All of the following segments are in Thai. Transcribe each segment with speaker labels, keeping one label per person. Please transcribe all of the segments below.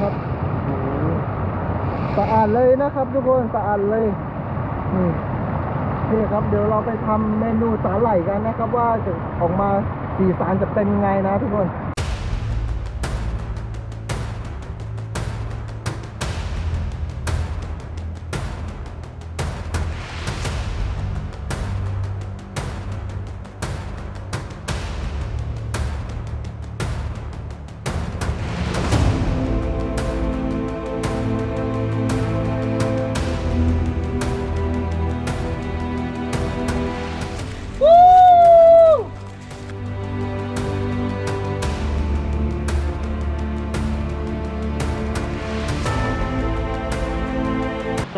Speaker 1: ครับสะอาดเลยนะครับ ทุกคนสะอาดเลยนี่นี่ครับ เดี๋ยวเราไปทำเมนูสาหร่ายกันนะครับ ว่าจะออกมาสีสันจะเป็นยังไงนะทุกคน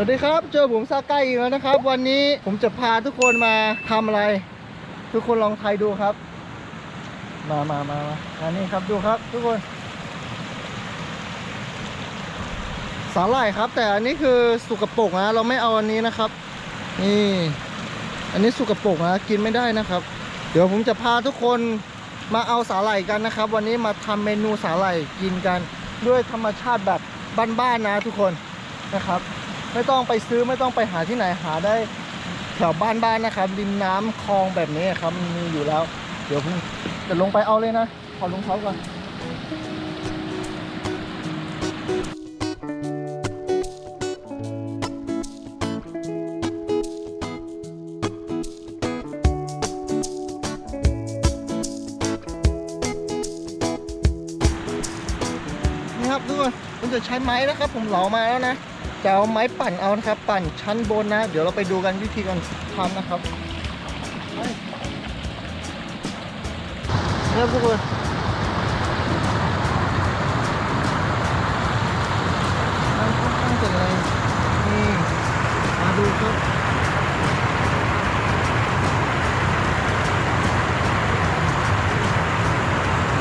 Speaker 1: วัสดีครับ เจอผมซาไกอีกแล้วนะครับ วันนี้ผมจะพาทุกคนมาทำอะไร ทุกคนลองทายดูครับ มามามามาอันนี้ครับดูครับ ทุกคนสาหร่ายครับ แต่อันนี้คือสุกปรกนะเราไม่เอาอันนี้นะครับ นี่ อันนี้สุกปรกนะกินไม่ได้นะครับ เดี๋ยวผมจะพาทุกคนมาเอาสาหร่ายกันนะครับ วันนี้มาทำเมนูสาหร่ายกินกัน ด้วยธรรมชาติแบบบ้านๆนะทุกคนนะครับ ไม่ต้องไปซื้อไม่ต้องไปหาที่ไหนหาได้แถวบ้านๆนะครับริมน้ำคลองแบบนี้ครับมีอยู่แล้ว เดี๋ยวผมจะลงไปเอาเลยนะขอลงเท้าก่อนนี่ครับทุกคนผมจะใช้ไม้นะครับ ผมเหลามาแล้วนะ จะเอาไม้ปั่นเอานะครับ ปั่นชั้นบนนะ เดี๋ยวเราไปดูกันวิธีการทำนะครับไปนี่ครับทุกคนทำค่อนข้างจะแรงนี่มาดูครับ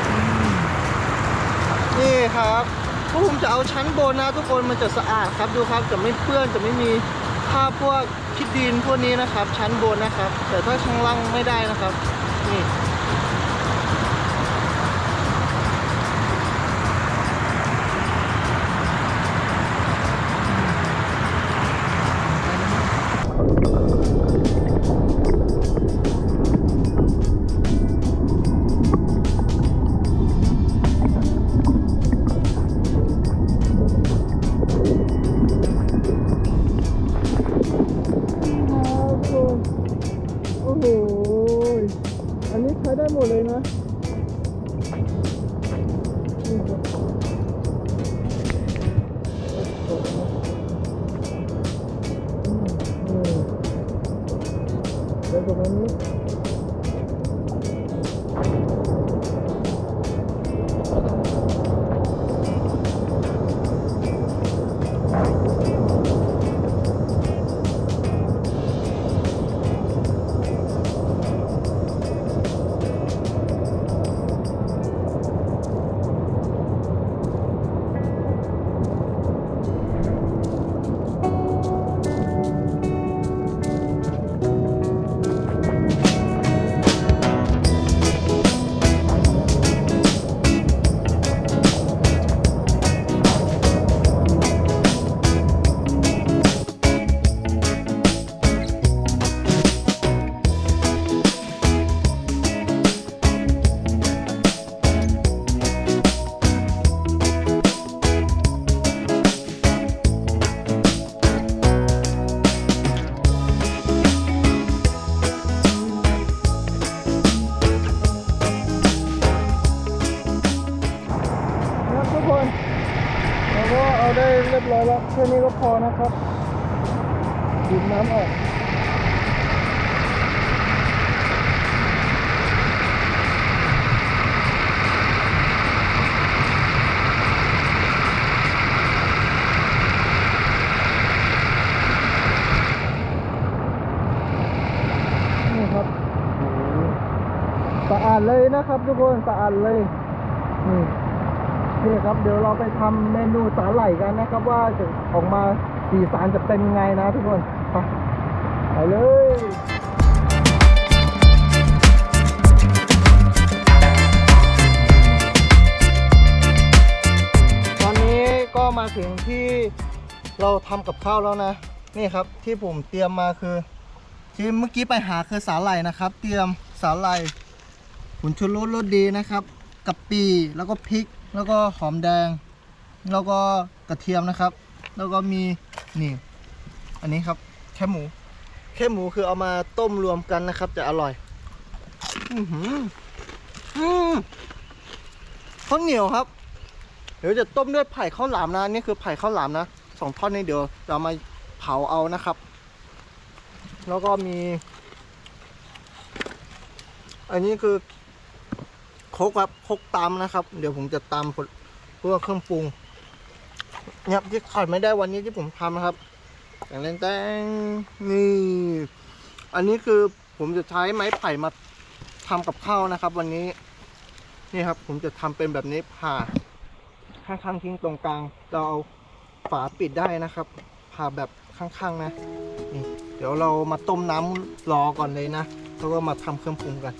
Speaker 1: อืมนี่ครับพวกผม จะเอาชั้นบนนะทุกคนมันจะสะอาดครับดูครับจะไม่เปื้อนจะไม่มีผ้าพวกขี้ดินพวกนี้นะครับ ชั้นบนนะครับ แต่ถ้าชั้นล่างไม่ได้นะครับนี่ ค่นี้ก็พอนะครับดูดน้ำออกนี่ครับสะอาดเลยนะครับทุกคนสะอาดเลยนี่ นี่ครับเดี๋ยวเราไปทำเมนูสาหร่ายกันนะครับ ว่าจะออกมาสีสันจะเป็นยังไงนะทุกคนไปไปเลยตอนนี้ก็มาถึงที่เราทำกับข้าวแล้วนะ นี่ครับที่ผมเตรียมมาคือ ที่เมื่อกี้ไปหาคือสาหร่ายนะครับ เตรียมสาหร่ายผงชูรสรสดีนะครับกะปิแล้วก็พริก แล้วก็หอมแดง แล้วก็กระเทียมนะครับ แล้วก็มีนี่อันนี้ครับแค่หมู แค่หมูคือเอามาต้มรวมกันนะครับ จะอร่อยอือหืออืมข้าวเหนียวครับ เดี๋ยวจะต้มด้วยไผ่ข้าวหลามนะนี่คือไผ่ข้าวหลามนะสองท่อนนี้เดี๋ยวเอามาเผาเอานะครับ แล้วก็มี อันนี้คือ กครับโคกตำนะครับ เดี๋ยวผมจะตำเพื่อเครื่องปรุงเนี่ยที่ขาดไม่ได้วันนี้ที่ผมทำนะครับแต่งเล่นแตงนี่ อันนี้คือผมจะใช้ไม้ไผ่มาทำกับข้าวนะครับ วันนี้ นี่ครับ ผมจะทำเป็นแบบนี้ผ่าข้างๆทิ้งตรงกลาง เราเอาฝาปิดได้นะครับ ผ่าแบบข้างๆนะนี่เดี๋ยวเรามาต้มน้ำรอก่อนเลยนะแล้วก็มาทำเครื่องปรุงกัน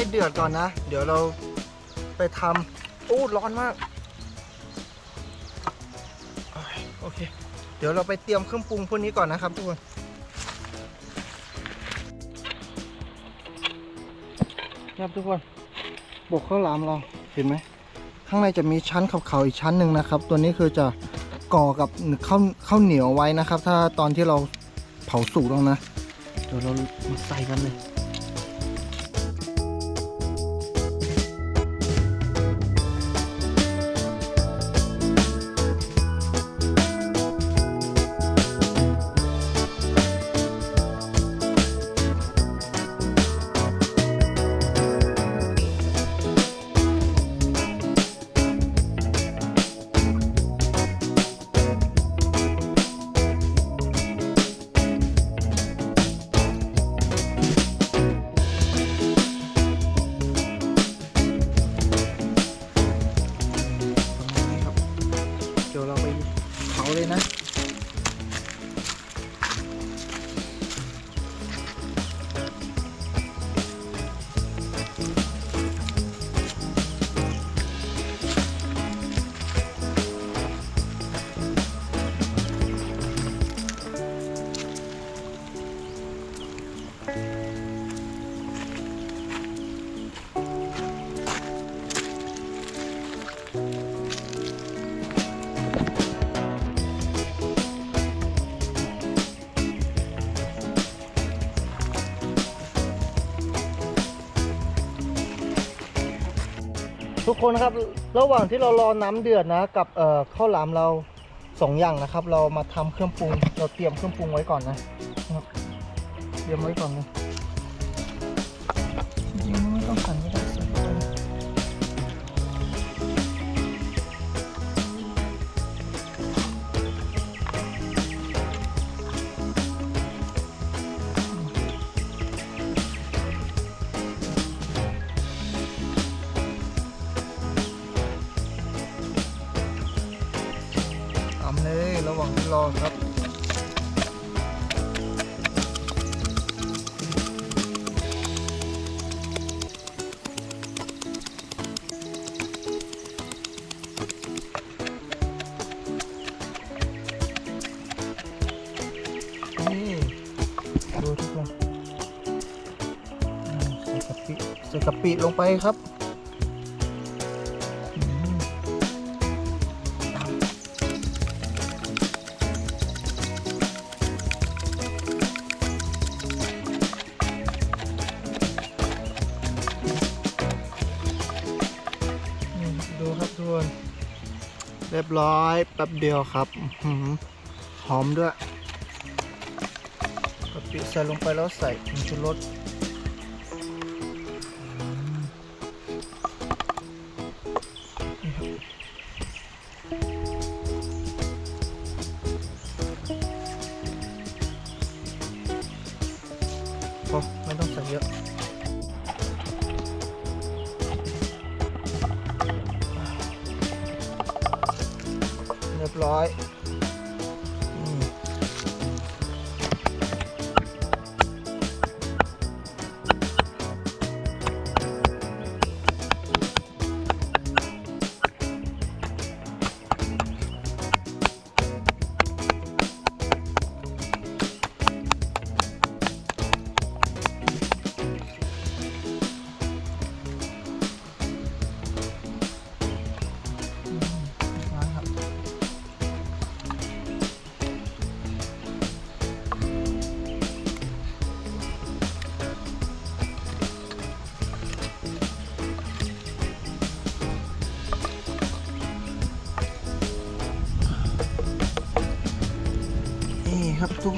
Speaker 1: ให้เดือดก่อนนะ เดี๋ยวเราไปทำอู้ร้อนมากโอเค เดี๋ยวเราไปเตรียมเครื่องปรุงพวกนี้ก่อนนะครับทุกคนครับทุกคน บกข้าวหลามเราเห็นไหม ข้างในจะมีชั้นขาวๆอีกชั้นหนึ่งนะครับ ตัวนี้คือจะก่อกับข้าวข้าวเหนียวไว้นะครับ ถ้าตอนที่เราเผาสุกแล้วนะ เดี๋ยวเรามาใส่กันเลย คนครับ ระหว่างที่เรารอน้ำเดือดนะ กับเอ่อข้าวหลามเราสองอย่างนะครับ เรามาทำเครื่องปรุง เราเตรียมเครื่องปรุงไว้ก่อนนะเตรียมไว้ก่อนเล ดูทุกคนใส่กะปิใส่กะปิลงไปครับดูครับทุกคนเรียบร้อยแป๊บเดียวครับหอมด้วย ปิใส่ลงไปแล้วใส่ผงชูรสพอไม่ต้องใส่เยอะเรียบร้อย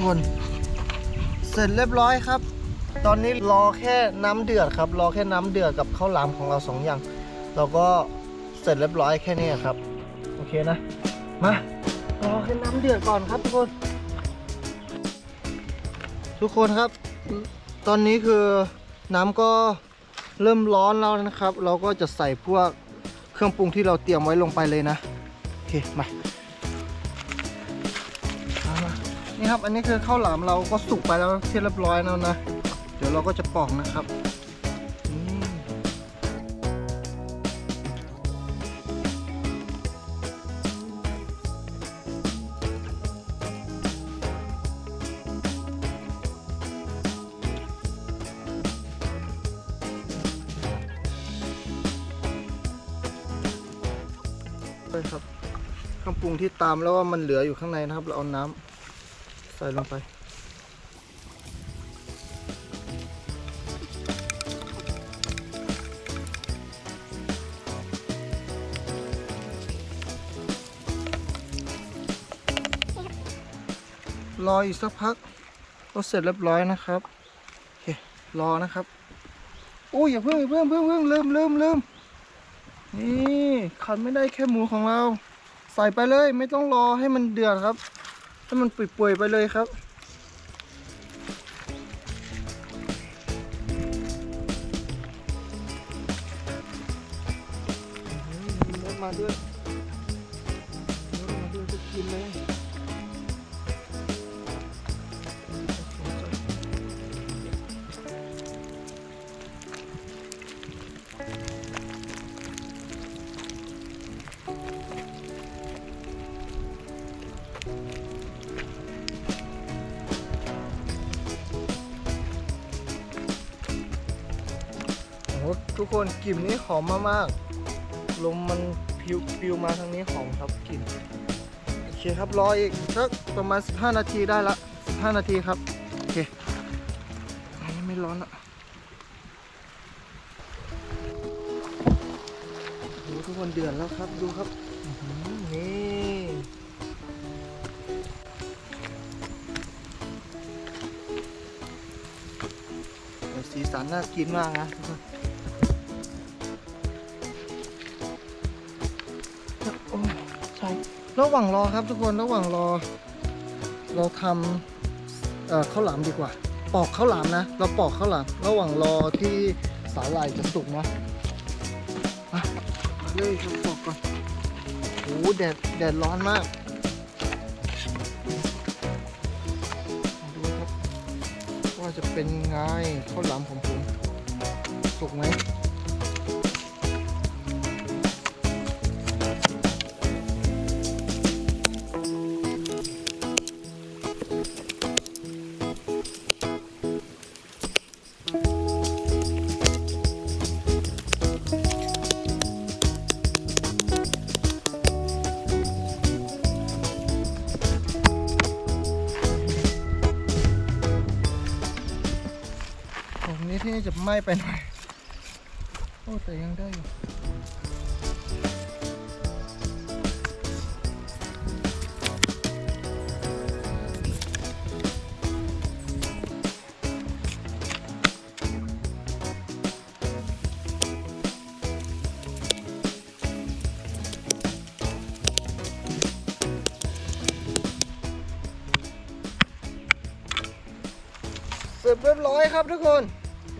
Speaker 1: คน เสร็จเรียบร้อยครับ ตอนนี้รอแค่น้ำเดือดครับ รอแค่น้ำเดือดกับข้าวหลามของเราสองอย่าง เราก็เสร็จเรียบร้อยแค่นี้ครับ โอเคนะ มารอให้น้ำเดือดก่อนครับทุกคน ทุกคนครับ ตอนนี้คือน้ำก็เริ่มร้อนแล้วนะครับ เราก็จะใส่พวกเครื่องปรุงที่เราเตรียมไว้ลงไปเลยนะ โอเค มา ครับ อันนี้คือข้าวหลามเราก็สุกไปแล้วที่เรียบร้อยแล้วนะ เดี๋ยวเราก็จะปอกนะครับอืมเลยครับเครื่องปรุงที่ตามแล้วว่ามันเหลืออยู่ข้างในนะครับ เราเอาน้ำ ใส่ลงไปรออีกสักพักก็เสร็จเรียบร้อยนะครับโอเครอนะครับอุ้ยอย่าเพิ่งอย่าเพิ่งเพิ่งเพิ่งลืมลืมลืมนี่ขาดไม่ได้แค่หมูของเรา ใส่ไปเลยไม่ต้องรอให้มันเดือดครับ ให้มันป่วยๆไปเลยครับมาด้วยมาด้วยจะกินเลย คนกลิ่นนี้หอมมากๆลมมันพิวพิวมาทางนี้หอมครับกลิ่นโอเคครับรออีกสักประมาณ 15 นาทีได้ละ 15 นาทีครับโอเคอันนี้ไม่ร้อนละดูทุกคนเดือดแล้วครับดูครับนี่สีสันน่ากินมากนะทุกคน หว่างรอครับทุกคนระหว่างรอ เราทำเอ่อข้าวหลามดีกว่า ปอกข้าวหลามนะ เราปอกข้าวหลามระหว่างรอที่สาหร่ายจะสุกนะมาเลยครับปอกก่อนโอ้โหแดดแดดร้อนมากดูครับว่าจะเป็นไงข้าวหลามของผมสุกไหม ไหม้ไปหน่อย โอ้ แต่ยังได้อยู่เสร็จเรียบร้อยครับทุกคน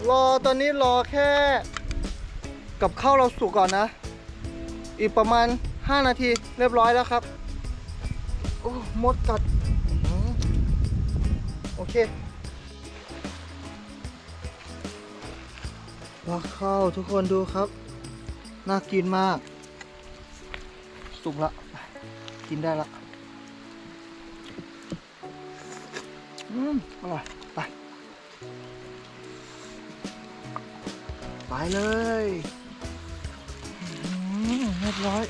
Speaker 1: รอตอนนี้รอแค่ กับข้าวเราสุกก่อนนะ อีกประมาณ 5 นาทีเรียบร้อยแล้วครับ โอ้มดกัดอโอเคว้าข้าวทุกคนดูครับ น่ากินมาก สุกละ กินได้ละ อืม อร่อย ไปเลยเรียบร้อย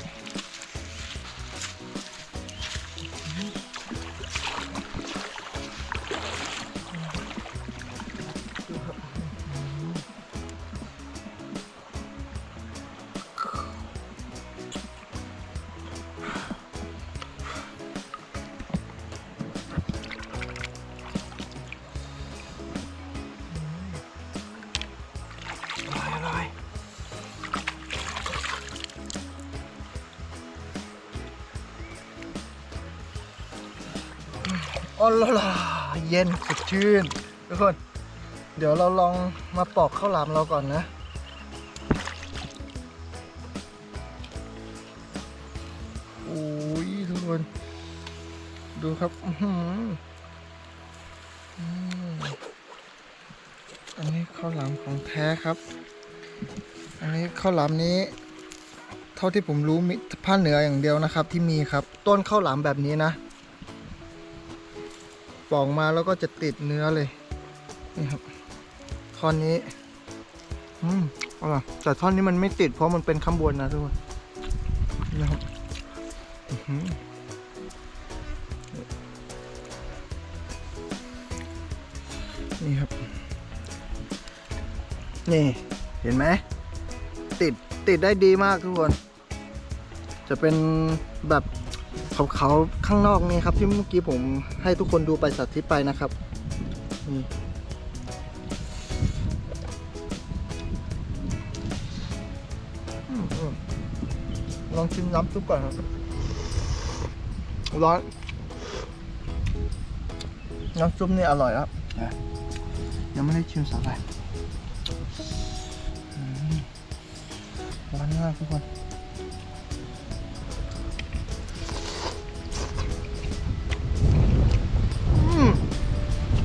Speaker 1: อ๋อละล่ะเย็นสดชื่นทุกคน เดี๋ยวเราลองมาปอกข้าวหลามเราก่อนนะ โอ้ยทุกคน ดูครับอืมอันนี้ข้าวหลามของแท้ครับ อันนี้ข้าวหลามนี้เท่าที่ผมรู้มีภาคเหนืออย่างเดียวนะครับ ที่มีครับ ต้นข้าวหลามแบบนี้นะ ป่อกมาแล้วก็จะติดเนื้อเลยนี่ครับท่อนนี้อืมอร่อยแต่ท่อนนี้มันไม่ติดเพราะมันเป็นข้างบนนะทุกคนนี่นะครับนี่ครับ นี่ เห็นไหม ติด ติดได้ดีมากทุกคน จะเป็นแบบ ขาวๆข้างนอกนี่ครับที่เมื่อกี้ผมให้ทุกคนดูไปสาธิตไปนะครับนี่อืมอืมลองชิมน้ำซุปก่อนครับ ร้อน น้ำซุปนี่อร่อยแล้วนะยังไม่ได้ชิมสาหร่ายร้อนมากทุกคน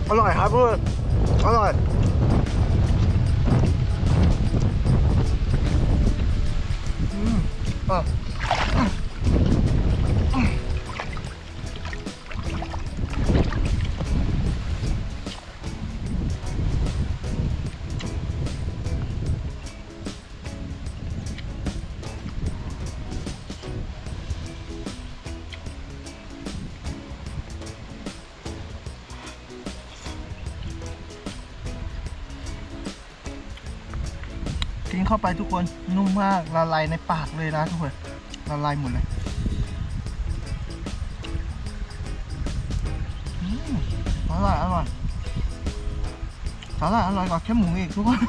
Speaker 1: อร่อยครับเพื่อนอร่อยอืมอะ เข้าไปทุกคนนุ่มมากละลายในปากเลยนะทุกคนละลายหมดเลยอืมอร่อยอร่อยสาหร่ายอร่อยกว่าแค่หมูอีกทุกคน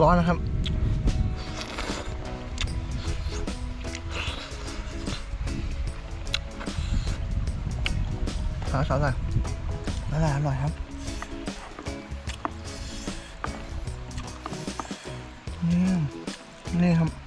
Speaker 1: ร้อนนะครับ อสอร่อยสาหร่ายอร่อยครับอืมนี่ครับ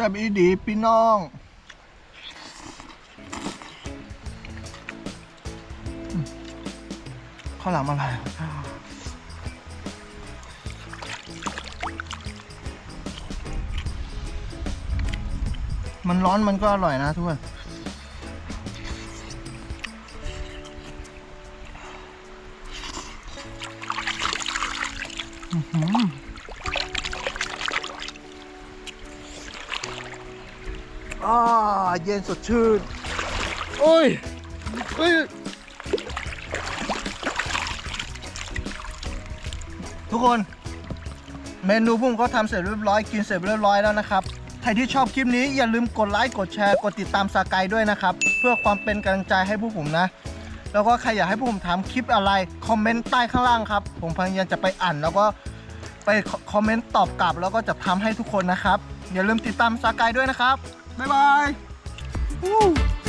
Speaker 1: ซ่บอีดีพี่น้องข้าวหลามอะไรมันร้อนมันก็อร่อยนะทุกคนอือหือ เย็นสดชื่น โอ้ยเฮ้ย ทุกคน เมนูพุ่มก็ทำเสร็จเรียบร้อย กินเสร็จเรียบร้อยแล้วนะครับ ใครที่ชอบคลิปนี้อย่าลืมกดไลค์กดแชร์กดติดตามสากายด้วยนะครับ เพื่อความเป็นกำลังใจให้พวกผมนะ แล้วก็ใครอยากให้พวกผมทำคลิปอะไร คอมเมนต์ใต้ข้างล่างครับ ผมพยายามจะไปอ่านแล้วก็ไปคอมเมนต์ตอบกลับ แล้วก็จะทำให้ทุกคนนะครับ อย่าลืมติดตามสากายด้วยนะครับ บ๊ายบาย Woo.